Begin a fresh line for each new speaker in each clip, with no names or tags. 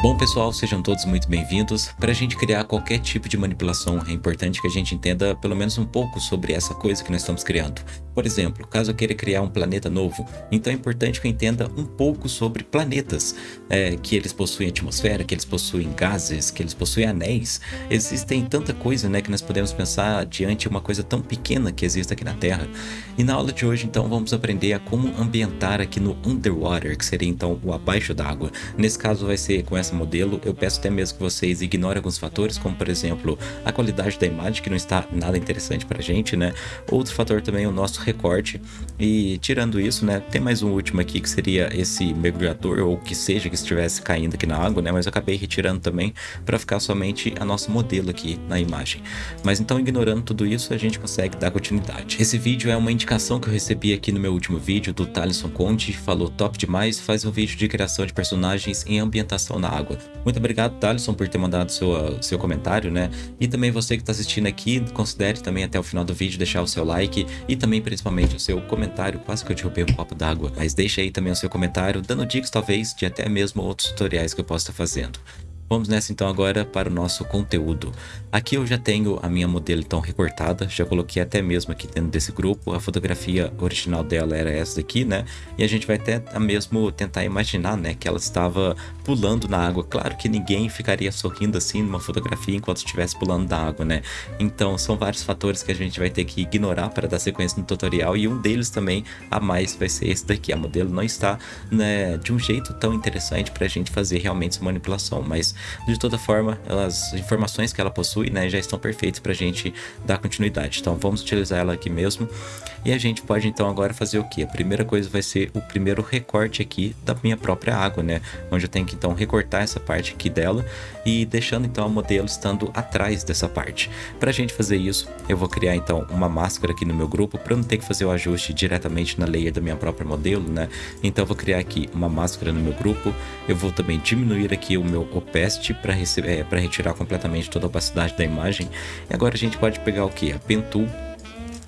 Bom pessoal, sejam todos muito bem-vindos. Para a gente criar qualquer tipo de manipulação, é importante que a gente entenda pelo menos um pouco sobre essa coisa que nós estamos criando. Por exemplo, caso eu queira criar um planeta novo, então é importante que eu entenda um pouco sobre planetas, é, que eles possuem atmosfera, que eles possuem gases, que eles possuem anéis. Existem tanta coisa né, que nós podemos pensar diante uma coisa tão pequena que existe aqui na Terra. E na aula de hoje, então, vamos aprender a como ambientar aqui no Underwater, que seria então o abaixo d'água. Nesse caso vai ser com essa esse modelo, eu peço até mesmo que vocês ignorem alguns fatores, como por exemplo, a qualidade da imagem, que não está nada interessante pra gente, né? Outro fator também é o nosso recorte. E tirando isso, né, tem mais um último aqui, que seria esse mergulhador, ou que seja que estivesse caindo aqui na água, né? Mas eu acabei retirando também para ficar somente a nosso modelo aqui na imagem. Mas então, ignorando tudo isso, a gente consegue dar continuidade. Esse vídeo é uma indicação que eu recebi aqui no meu último vídeo do Thaleson Conte, falou top demais, faz um vídeo de criação de personagens em ambientação na água. Muito obrigado, Thaleson, por ter mandado seu, seu comentário, né? E também você que está assistindo aqui, considere também até o final do vídeo deixar o seu like e também principalmente o seu comentário. Quase que eu derrubei um copo d'água, mas deixa aí também o seu comentário, dando dicas talvez de até mesmo outros tutoriais que eu possa estar fazendo. Vamos nessa então agora para o nosso conteúdo. Aqui eu já tenho a minha modelo então recortada, já coloquei até mesmo aqui dentro desse grupo, a fotografia original dela era essa daqui, né? E a gente vai até mesmo tentar imaginar, né, que ela estava pulando na água. Claro que ninguém ficaria sorrindo assim numa fotografia enquanto estivesse pulando da água, né? Então são vários fatores que a gente vai ter que ignorar para dar sequência no tutorial e um deles também a mais vai ser esse daqui. A modelo não está né, de um jeito tão interessante para a gente fazer realmente essa manipulação, mas de toda forma, as informações que ela possui né, já estão perfeitas para a gente dar continuidade. Então vamos utilizar ela aqui mesmo. E a gente pode então agora fazer o que? A primeira coisa vai ser o primeiro recorte aqui da minha própria água, né? Onde eu tenho que então recortar essa parte aqui dela e deixando então o modelo estando atrás dessa parte. Para a gente fazer isso, eu vou criar então uma máscara aqui no meu grupo para não ter que fazer o ajuste diretamente na layer da minha própria modelo, né? Então eu vou criar aqui uma máscara no meu grupo. Eu vou também diminuir aqui o meu opacity para é, retirar completamente toda a opacidade da imagem. E agora a gente pode pegar o que? A Pen Tool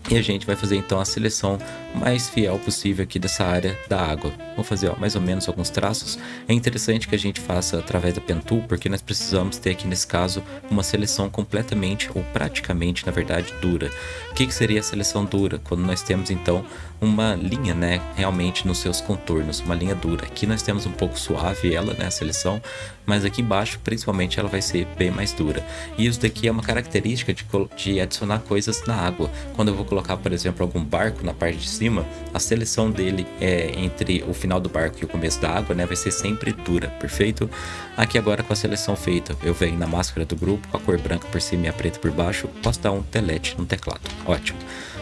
e a gente vai fazer então a seleção mais fiel possível aqui dessa área da água. Vou fazer ó, mais ou menos alguns traços. É interessante que a gente faça através da Pen Tool, porque nós precisamos ter aqui nesse caso uma seleção completamente ou praticamente, na verdade, dura. O que, que seria a seleção dura? Quando nós temos então uma linha, né, realmente nos seus contornos, uma linha dura. Aqui nós temos um pouco suave ela, né, a seleção, mas aqui embaixo, principalmente, ela vai ser bem mais dura. E isso daqui é uma característica de, de adicionar coisas na água. Quando eu vou colocar, por exemplo, algum barco na parte de cima, a seleção dele é entre o final do barco e o começo da água, né, vai ser sempre dura, perfeito? Aqui agora com a seleção feita, eu venho na máscara do grupo, com a cor branca por cima e a preta por baixo, posso dar um delete no teclado, ótimo.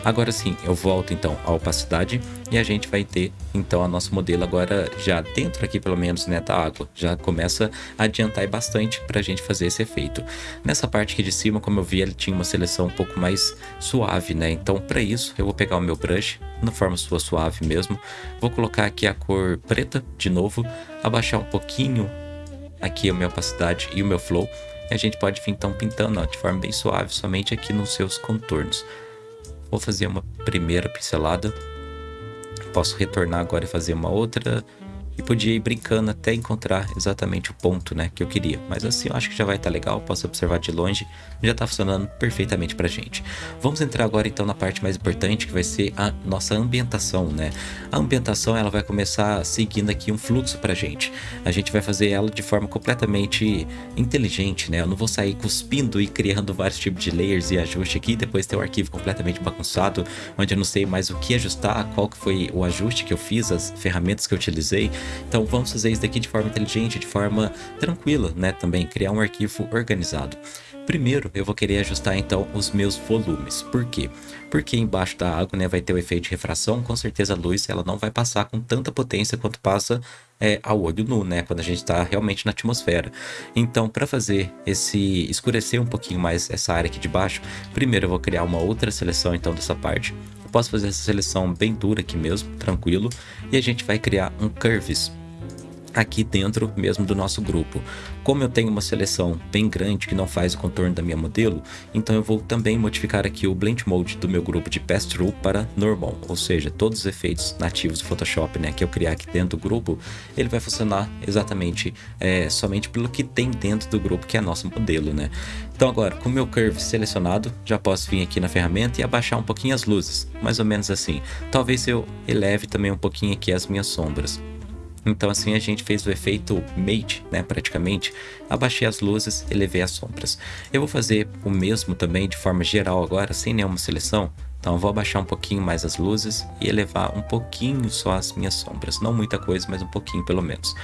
Agora sim, eu volto então à opacidade e a gente vai ter então a nosso modelo agora já dentro aqui pelo menos né, da água. Já começa a adiantar bastante para a gente fazer esse efeito. Nessa parte aqui de cima, como eu vi, ele tinha uma seleção um pouco mais suave, né? Então para isso eu vou pegar o meu brush na forma sua suave mesmo. Vou colocar aqui a cor preta de novo, abaixar um pouquinho aqui a minha opacidade e o meu flow. E a gente pode vir então pintando ó, de forma bem suave, somente aqui nos seus contornos. Vou fazer uma primeira pincelada. Posso retornar agora e fazer uma outra e podia ir brincando até encontrar exatamente o ponto né, que eu queria. Mas assim eu acho que já vai estar tá legal, posso observar de longe, já está funcionando perfeitamente para gente. Vamos entrar agora então na parte mais importante que vai ser a nossa ambientação. Né? A ambientação ela vai começar seguindo aqui um fluxo para gente. A gente vai fazer ela de forma completamente inteligente, né? Eu não vou sair cuspindo e criando vários tipos de layers e ajuste aqui, depois ter o arquivo completamente bagunçado, onde eu não sei mais o que ajustar, qual que foi o ajuste que eu fiz, as ferramentas que eu utilizei. Então vamos fazer isso daqui de forma inteligente, de forma tranquila, né? Também criar um arquivo organizado. Primeiro, eu vou querer ajustar então os meus volumes. Por quê? Porque embaixo da água né, vai ter o efeito de refração, com certeza a luz ela não vai passar com tanta potência quanto passa é, ao olho nu, né? Quando a gente está realmente na atmosfera. Então, para fazer esse escurecer um pouquinho mais essa área aqui de baixo, primeiro eu vou criar uma outra seleção então dessa parte. Eu posso fazer essa seleção bem dura aqui mesmo, tranquilo. E a gente vai criar um Curves aqui dentro mesmo do nosso grupo. Como eu tenho uma seleção bem grande que não faz o contorno da minha modelo, então eu vou também modificar aqui o Blend Mode do meu grupo de Pass-Through para Normal, ou seja, todos os efeitos nativos do Photoshop né, que eu criar aqui dentro do grupo, ele vai funcionar exatamente é, somente pelo que tem dentro do grupo, que é nosso modelo. Né? Então agora, com o meu Curve selecionado, já posso vir aqui na ferramenta e abaixar um pouquinho as luzes, mais ou menos assim. Talvez eu eleve também um pouquinho aqui as minhas sombras. Então assim a gente fez o efeito mate, né, praticamente. Abaixei as luzes, elevei as sombras. Eu vou fazer o mesmo também de forma geral agora, sem nenhuma seleção. Então eu vou abaixar um pouquinho mais as luzes e elevar um pouquinho só as minhas sombras. Não muita coisa, mas um pouquinho pelo menos.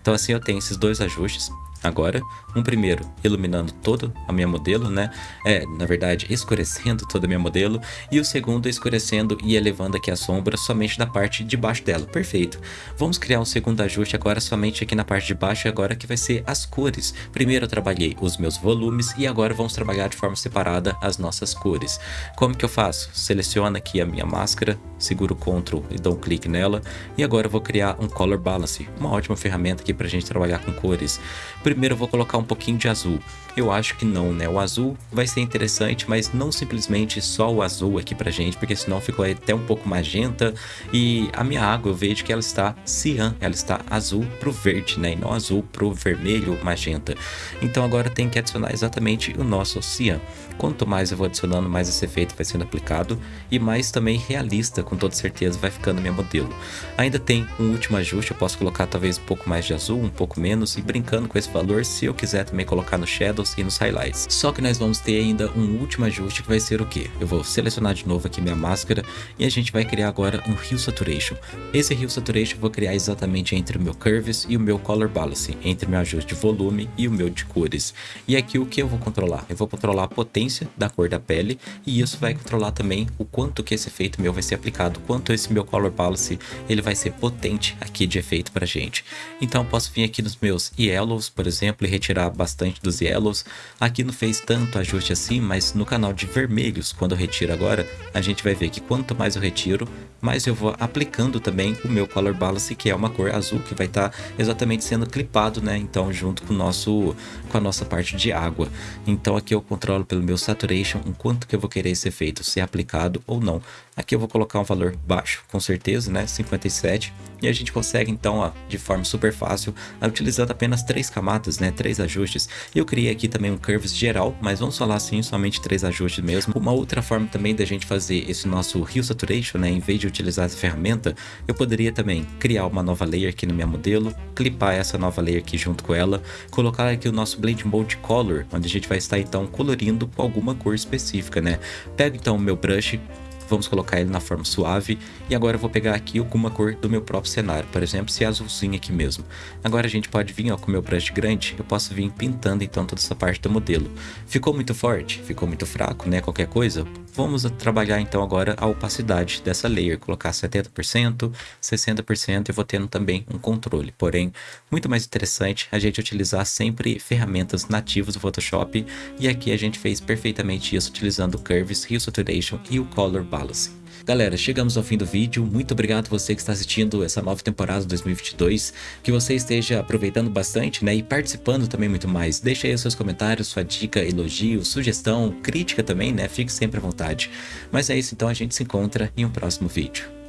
Então assim eu tenho esses dois ajustes agora. Um primeiro iluminando toda a minha modelo, né? É, na verdade, escurecendo toda a minha modelo. E o segundo escurecendo e elevando aqui a sombra somente da parte de baixo dela. Perfeito. Vamos criar um segundo ajuste agora somente aqui na parte de baixo, agora que vai ser as cores. Primeiro eu trabalhei os meus volumes e agora vamos trabalhar de forma separada as nossas cores. Como que eu faço? Seleciono aqui a minha máscara, seguro Ctrl e dou um clique nela. E agora eu vou criar um Color Balance, uma ótima ferramenta aqui para a gente trabalhar com cores. Primeiro eu vou colocar um pouquinho de azul. Eu acho que não, né? O azul vai ser interessante, mas não simplesmente só o azul aqui pra gente, porque senão ficou até um pouco magenta. E a minha água eu vejo que ela está cian, ela está azul pro verde, né? E não azul pro vermelho magenta. Então agora tem que adicionar exatamente o nosso cian. Quanto mais eu vou adicionando, mais esse efeito vai sendo aplicado e mais também realista, com toda certeza, vai ficando minha modelo. Ainda tem um último ajuste, eu posso colocar talvez um pouco mais de azul, um pouco menos, e brincando com esse valor, se eu quiser também colocar no Shadows e nos Highlights. Só que nós vamos ter ainda um último ajuste que vai ser o que? Eu vou selecionar de novo aqui minha máscara e a gente vai criar agora um Hue Saturation. Esse Hue Saturation eu vou criar exatamente entre o meu Curves e o meu Color Balance, entre o meu ajuste de volume e o meu de cores. E aqui o que eu vou controlar? Eu vou controlar a potência da cor da pele e isso vai controlar também o quanto que esse efeito meu vai ser aplicado, quanto esse meu Color Balance ele vai ser potente aqui de efeito pra gente. Então posso vir aqui nos meus Yellows, por exemplo, e retirar bastante dos Yellows. Aqui não fez tanto ajuste assim, mas no canal de vermelhos, quando eu retiro agora, a gente vai ver que quanto mais eu retiro, mais eu vou aplicando também o meu Color Balance, que é uma cor azul, que vai estar tá exatamente sendo clipado, né? Então junto com, o nosso, com a nossa parte de água. Então aqui eu controlo pelo meu saturation, o quanto que eu vou querer esse efeito ser aplicado ou não. Aqui eu vou colocar um valor baixo, com certeza, né, 57, e a gente consegue então, ó, de forma super fácil, utilizando apenas três camadas, né, três ajustes. Eu criei aqui também um curves geral, mas vamos falar assim, somente três ajustes mesmo. Uma outra forma também da gente fazer esse nosso Hue Saturation, né, em vez de utilizar essa ferramenta, eu poderia também criar uma nova layer aqui no meu modelo, clipar essa nova layer aqui junto com ela, colocar aqui o nosso Blend Mode Color, onde a gente vai estar então colorindo alguma cor específica, né? Pego então o meu brush, vamos colocar ele na forma suave. E agora eu vou pegar aqui alguma cor do meu próprio cenário, por exemplo, se é azulzinho aqui mesmo. Agora a gente pode vir ó, com o meu brush grande, eu posso vir pintando então toda essa parte do modelo. Ficou muito forte? Ficou muito fraco, né? Qualquer coisa? Vamos trabalhar então agora a opacidade dessa layer, colocar 70%, 60% e vou tendo também um controle. Porém, muito mais interessante a gente utilizar sempre ferramentas nativas do Photoshop e aqui a gente fez perfeitamente isso utilizando o Curves, Hue Saturation e o Color Balance. Galera, chegamos ao fim do vídeo, muito obrigado você que está assistindo essa nova temporada 2022, que você esteja aproveitando bastante né, e participando também muito mais. Deixe aí os seus comentários, sua dica, elogio, sugestão, crítica também, né, fique sempre à vontade. Mas é isso então, a gente se encontra em um próximo vídeo.